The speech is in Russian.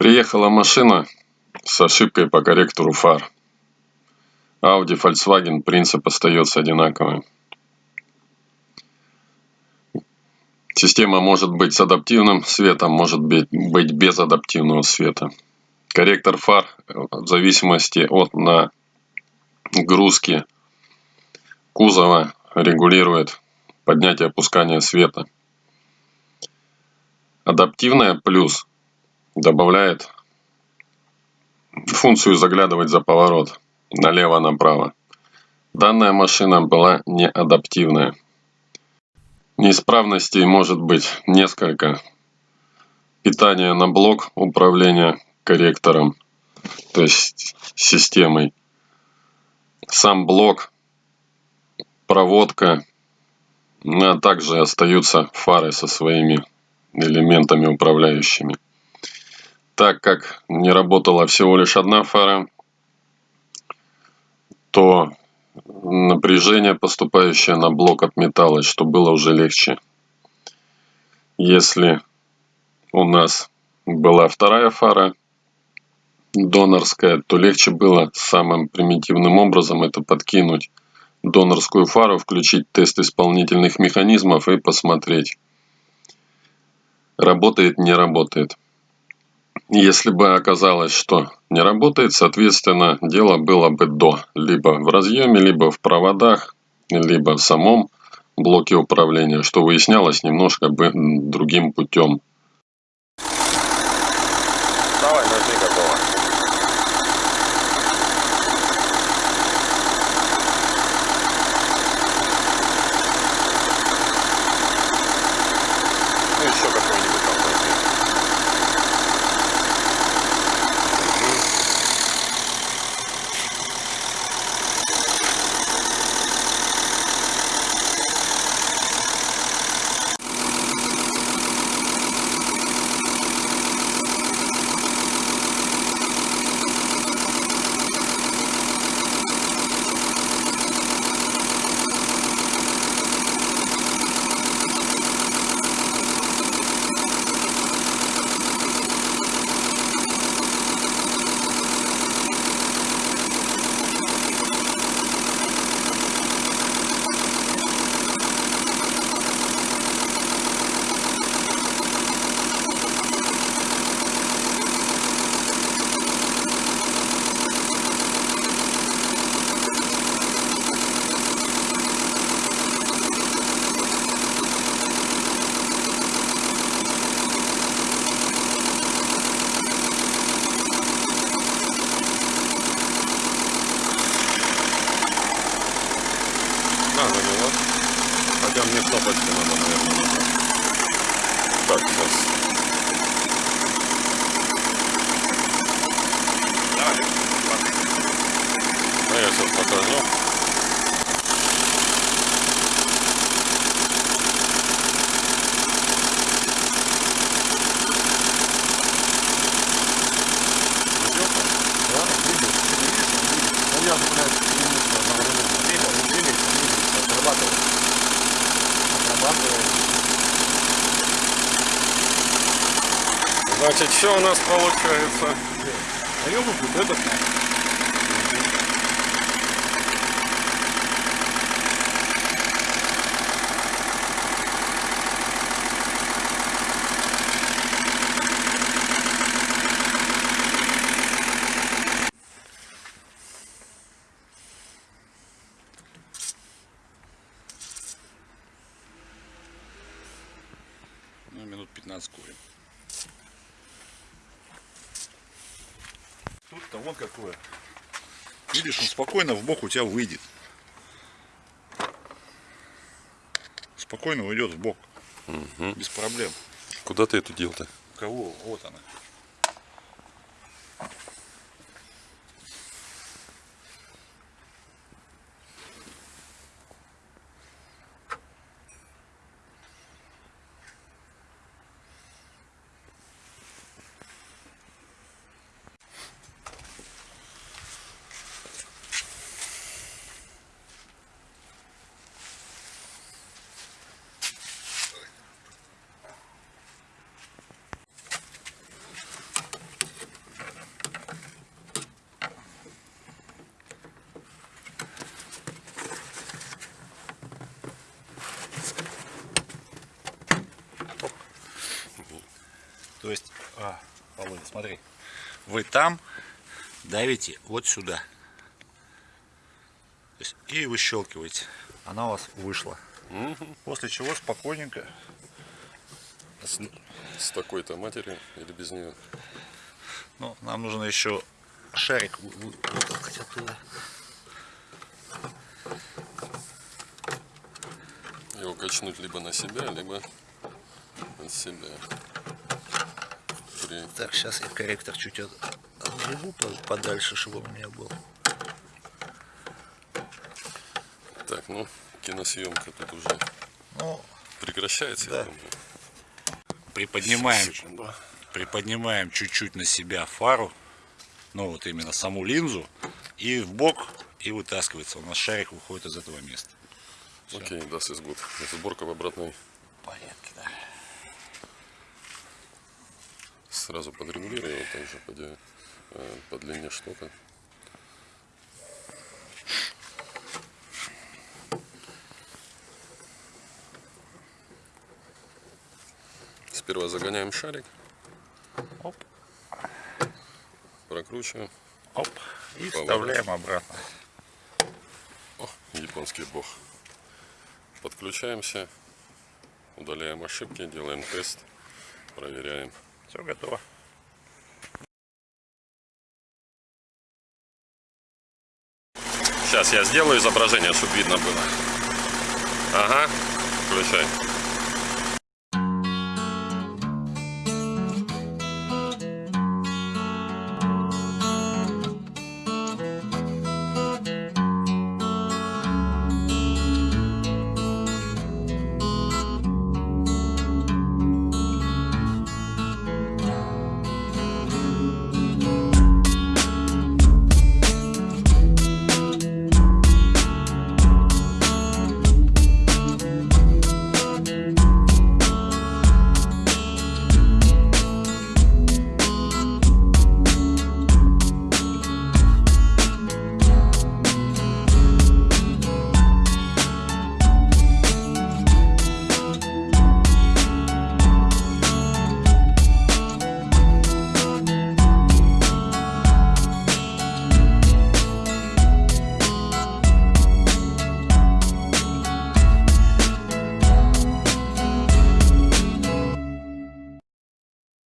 Приехала машина с ошибкой по корректору фар. Audi, Volkswagen, принцип остается одинаковым. Система может быть с адаптивным светом, может быть, без адаптивного света. Корректор фар в зависимости от нагрузки кузова регулирует поднятие и опускание света. Адаптивная плюс добавляет функцию заглядывать за поворот налево-направо. Данная машина была не адаптивная. Неисправностей может быть несколько. Питание на блок управления корректором, то есть системой. Сам блок, проводка, ну, а также остаются фары со своими элементами управляющими. Так как не работала всего лишь одна фара, то напряжение, поступающее на блок, отметалось, что было уже легче. Если у нас была вторая фара, донорская, то легче было самым примитивным образом это подкинуть донорскую фару, включить тест исполнительных механизмов и посмотреть, работает, не работает. Если бы оказалось, что не работает, соответственно, дело было бы до. Либо в разъеме, либо в проводах, либо в самом блоке управления, что выяснялось немножко бы другим путем. Давай. Ну еще какой-нибудь там возьми. На, завела. Хотя мне кнопочку надо, наверное, нажать. Так, сейчас. А я сейчас покажу. Значит, что у нас получается? Ну, минут 15 курим. Тут-то вон какое. Видишь, он спокойно в бок у тебя выйдет. Спокойно уйдет в бок. Без проблем. Куда ты это делал-то? Кого? Вот она. Володя, смотри, вы там давите вот сюда. Есть, и выщелкиваете. Она у вас вышла. После чего спокойненько С такой-то матерью или без нее? Ну, нам нужно еще шарик вы- вы- вытолкать оттуда. Его качнуть либо на себя, либо от себя. При... Так, сейчас я корректор чуть от- отгребу по- подальше, чтобы у меня был. Так, ну, киносъемка тут уже Ну, прекращается, Да. я думаю. приподнимаем, Секунду. приподнимаем чуть-чуть на себя фару, ну вот именно саму линзу, и в бок, и вытаскивается. У нас шарик выходит из этого места. Окей, das ist gut. Сборка в обратной Порядке, да. Сразу подрегулирую его также по, э, по длине штока. Сперва загоняем шарик, Оп, прокручиваем. оп. И Поворот. вставляем обратно. О, японский бог. Подключаемся, удаляем ошибки, делаем тест, проверяем. Все готово. Сейчас я сделаю изображение, чтобы видно было. Ага, включай.